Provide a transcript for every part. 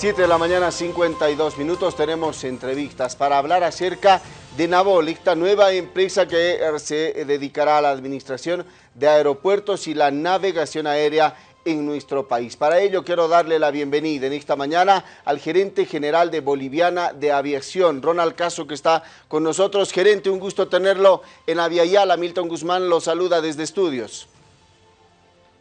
7 de la mañana, 52 minutos, tenemos entrevistas para hablar acerca de Navol, esta nueva empresa que se dedicará a la administración de aeropuertos y la navegación aérea en nuestro país. Para ello quiero darle la bienvenida en esta mañana al gerente general de Boliviana de Aviación, Ronald Caso, que está con nosotros. Gerente, un gusto tenerlo en Aviala. Milton Guzmán lo saluda desde estudios.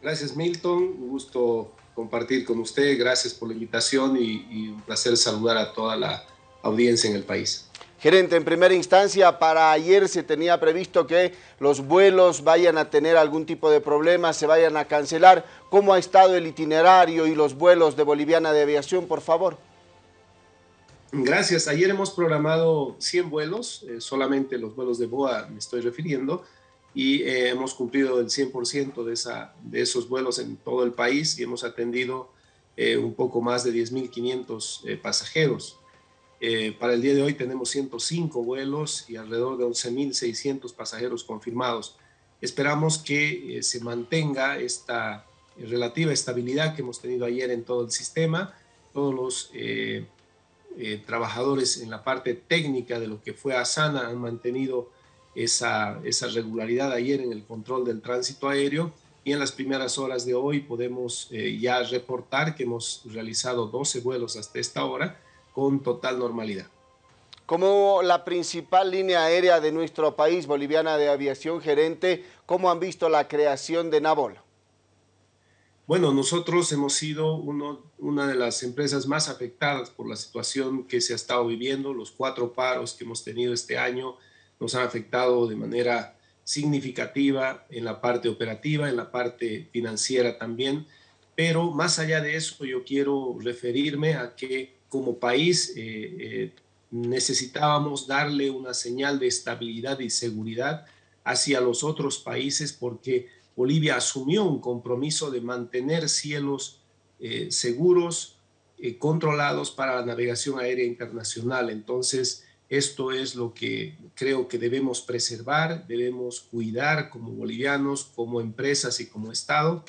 Gracias, Milton. Un gusto compartir con usted. Gracias por la invitación y, y un placer saludar a toda la audiencia en el país. Gerente, en primera instancia, para ayer se tenía previsto que los vuelos vayan a tener algún tipo de problema, se vayan a cancelar. ¿Cómo ha estado el itinerario y los vuelos de Boliviana de Aviación, por favor? Gracias. Ayer hemos programado 100 vuelos, eh, solamente los vuelos de BOA me estoy refiriendo, y eh, hemos cumplido el 100% de, esa, de esos vuelos en todo el país y hemos atendido eh, un poco más de 10.500 pasajeros. Eh, para el día de hoy tenemos 105 vuelos y alrededor de 11.600 pasajeros confirmados. Esperamos que eh, se mantenga esta relativa estabilidad que hemos tenido ayer en todo el sistema. Todos los eh, trabajadores en la parte técnica de lo que fue Asana han mantenido esa, esa regularidad ayer en el control del tránsito aéreo y en las primeras horas de hoy podemos ya reportar que hemos realizado 12 vuelos hasta esta hora con total normalidad. Como la principal línea aérea de nuestro país, Boliviana de Aviación Gerente, ¿cómo han visto la creación de Navol? Bueno, nosotros hemos sido uno, una de las empresas más afectadas por la situación que se ha estado viviendo. Los cuatro paros que hemos tenido este año nos han afectado de manera significativa en la parte operativa, en la parte financiera también. Pero más allá de eso, yo quiero referirme a que como país eh, eh, necesitábamos darle una señal de estabilidad y seguridad hacia los otros países porque Bolivia asumió un compromiso de mantener cielos eh, seguros, controlados para la navegación aérea internacional. Entonces, esto es lo que creo que debemos preservar, debemos cuidar como bolivianos, como empresas y como Estado,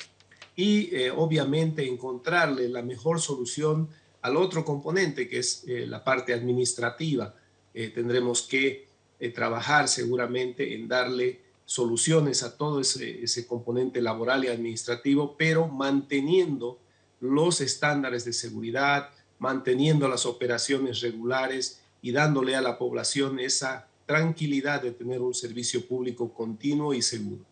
y obviamente encontrarle la mejor solución al otro componente, que es eh, la parte administrativa. Eh, tendremos que eh, trabajar seguramente en darle soluciones a todo ese, componente laboral y administrativo, pero manteniendo los estándares de seguridad, manteniendo las operaciones regulares y dándole a la población esa tranquilidad de tener un servicio público continuo y seguro.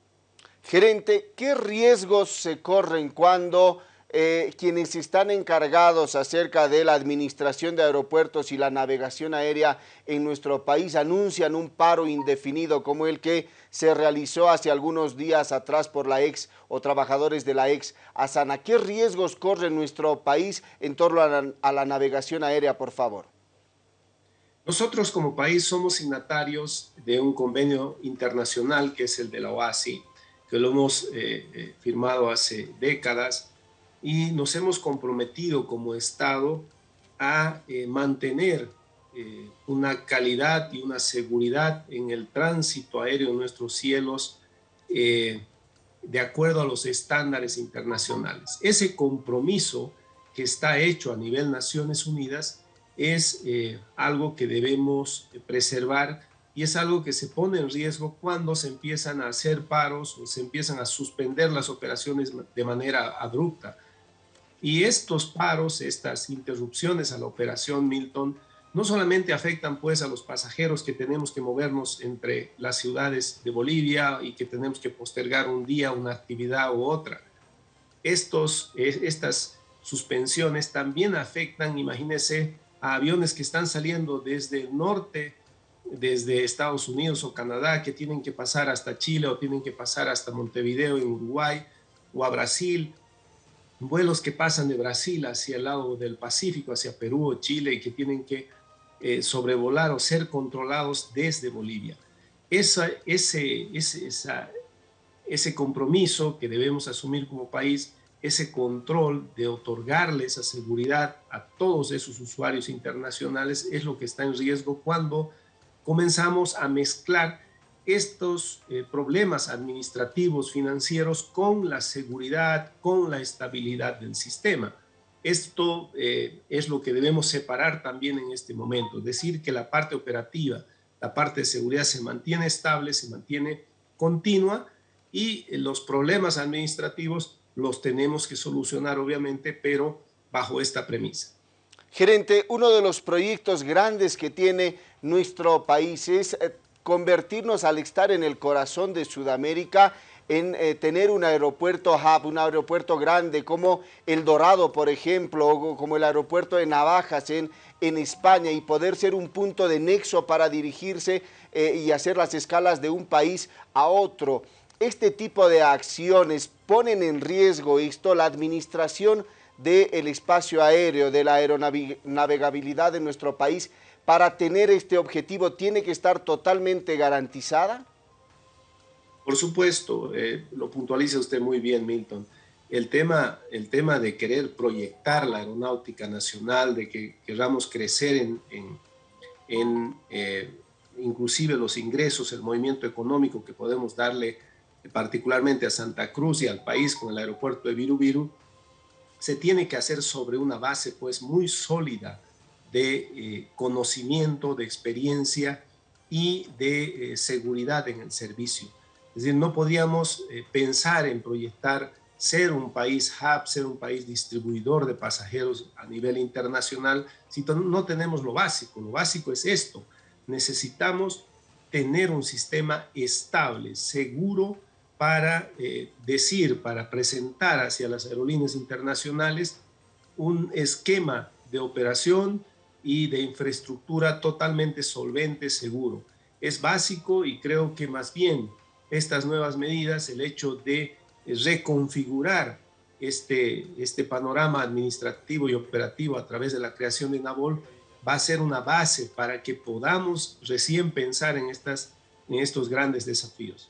Gerente, ¿qué riesgos se corren cuando eh, quienes están encargados acerca de la administración de aeropuertos y la navegación aérea en nuestro país anuncian un paro indefinido como el que se realizó hace algunos días atrás por la ex o trabajadores de la ex Asana. ¿Qué riesgos corre nuestro país en torno a la, a la navegación aérea, por favor? Nosotros como país somos signatarios de un convenio internacional que es el de la OASI, que lo hemos eh, eh, firmado hace décadas y nos hemos comprometido como Estado a eh, mantener eh, una calidad y una seguridad en el tránsito aéreo en nuestros cielos eh, de acuerdo a los estándares internacionales. Ese compromiso que está hecho a nivel Naciones Unidas es algo que debemos preservar y es algo que se pone en riesgo cuando se empiezan a hacer paros o se empiezan a suspender las operaciones de manera abrupta. Y estos paros, estas interrupciones a la operación Milton, no solamente afectan pues a los pasajeros que tenemos que movernos entre las ciudades de Bolivia y que tenemos que postergar un día una actividad u otra. Estos, estas suspensiones también afectan, imagínense, a aviones que están saliendo desde el norte, desde Estados Unidos o Canadá, que tienen que pasar hasta Chile o tienen que pasar hasta Montevideo en Uruguay o a Brasil vuelos que pasan de Brasil hacia el lado del Pacífico, hacia Perú o Chile y que tienen que eh, sobrevolar o ser controlados desde Bolivia. ese, ese compromiso que debemos asumir como país, ese control de otorgarle esa seguridad a todos esos usuarios internacionales es lo que está en riesgo cuando comenzamos a mezclar estos eh, problemas administrativos financieros con la seguridad, con la estabilidad del sistema. Esto eh, es lo que debemos separar también en este momento, decir que la parte operativa, la parte de seguridad se mantiene estable, se mantiene continua y los problemas administrativos los tenemos que solucionar obviamente, pero bajo esta premisa. Gerente, uno de los proyectos grandes que tiene nuestro país es eh, convertirnos al estar en el corazón de Sudamérica en eh, tener un aeropuerto hub, un aeropuerto grande como El Dorado, por ejemplo, o como el aeropuerto de Navajas en, en España y poder ser un punto de nexo para dirigirse eh, y hacer las escalas de un país a otro. Este tipo de acciones ponen en riesgo esto, la administración del espacio aéreo, de la aeronavegabilidad de nuestro país, para tener este objetivo tiene que estar totalmente garantizada? Por supuesto, eh, lo puntualiza usted muy bien, Milton. El tema, el tema de querer proyectar la aeronáutica nacional, de que queramos crecer en, en, eh, inclusive los ingresos, el movimiento económico que podemos darle particularmente a Santa Cruz y al país con el aeropuerto de Viru se tiene que hacer sobre una base pues muy sólida de eh, conocimiento, de experiencia y de seguridad en el servicio. Es decir, no podíamos eh, pensar en proyectar ser un país hub, ser un país distribuidor de pasajeros a nivel internacional si no tenemos lo básico. Lo básico es esto. Necesitamos tener un sistema estable, seguro para eh, decir, para presentar hacia las aerolíneas internacionales un esquema de operación y de infraestructura totalmente solvente, seguro. Es básico y creo que más bien estas nuevas medidas, el hecho de reconfigurar este, este panorama administrativo y operativo a través de la creación de NAVOL, va a ser una base para que podamos recién pensar en, estas, en estos grandes desafíos.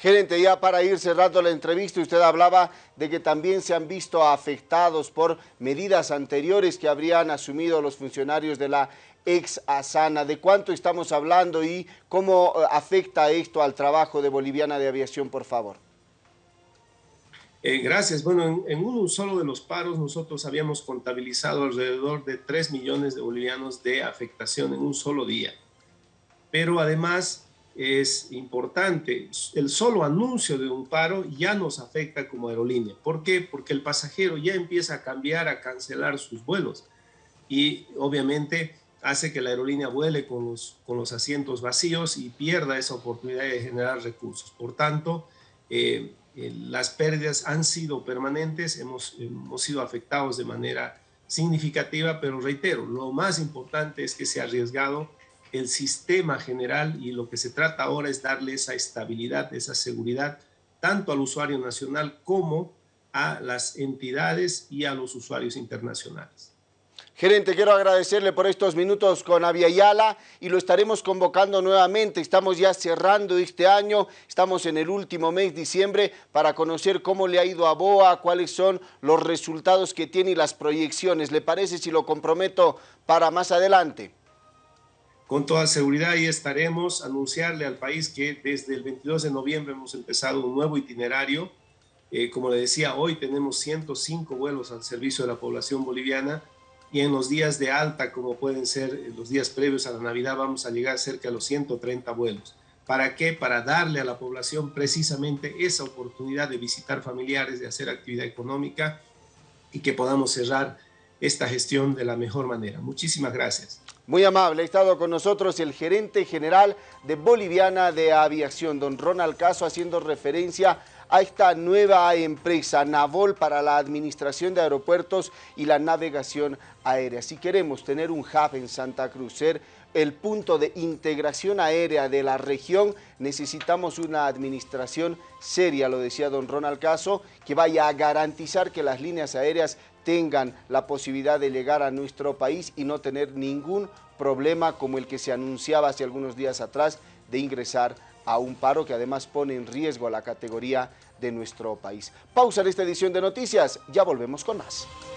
Gerente, ya para ir cerrando la entrevista, usted hablaba de que también se han visto afectados por medidas anteriores que habrían asumido los funcionarios de la ex Asana. ¿De cuánto estamos hablando y cómo eh, afecta esto al trabajo de Boliviana de Aviación, por favor? Eh, gracias. Bueno, en, en, uno solo de los paros nosotros habíamos contabilizado alrededor de 3 millones de bolivianos de afectación en un solo día. Pero además es importante. El solo anuncio de un paro ya nos afecta como aerolínea. ¿Por qué? Porque el pasajero ya empieza a cambiar, a cancelar sus vuelos y obviamente hace que la aerolínea vuele con los, con los asientos vacíos y pierda esa oportunidad de generar recursos. Por tanto, eh, eh, las pérdidas han sido permanentes, hemos, hemos sido afectados de manera significativa, pero reitero, lo más importante es que se ha arriesgado el sistema general y lo que se trata ahora es darle esa estabilidad, esa seguridad, tanto al usuario nacional como a las entidades y a los usuarios internacionales. Gerente, quiero agradecerle por estos minutos con Aviala y lo estaremos convocando nuevamente. Estamos ya cerrando este año, estamos en el último mes, diciembre, para conocer cómo le ha ido a BOA, cuáles son los resultados que tiene y las proyecciones. ¿Le parece si lo comprometo para más adelante? Con toda seguridad ahí estaremos, anunciarle al país que desde el 22 de noviembre hemos empezado un nuevo itinerario. Eh, como le decía, hoy tenemos 105 vuelos al servicio de la población boliviana y en los días de alta, como pueden ser los días previos a la Navidad, vamos a llegar cerca de los 130 vuelos. ¿Para qué? Para darle a la población precisamente esa oportunidad de visitar familiares, de hacer actividad económica y que podamos cerrar esta gestión de la mejor manera. Muchísimas gracias. Muy amable, ha estado con nosotros el gerente general de Boliviana de Aviación, don Ronald Caso, haciendo referencia a esta nueva empresa, Navol, para la administración de aeropuertos y la navegación aérea. Si queremos tener un hub en Santa Cruz, ser el punto de integración aérea de la región, necesitamos una administración seria, lo decía don Ronald Caso, que vaya a garantizar que las líneas aéreas tengan la posibilidad de llegar a nuestro país y no tener ningún problema como el que se anunciaba hace algunos días atrás de ingresar a un paro que además pone en riesgo a la categoría de nuestro país. Pausa en esta edición de noticias, ya volvemos con más.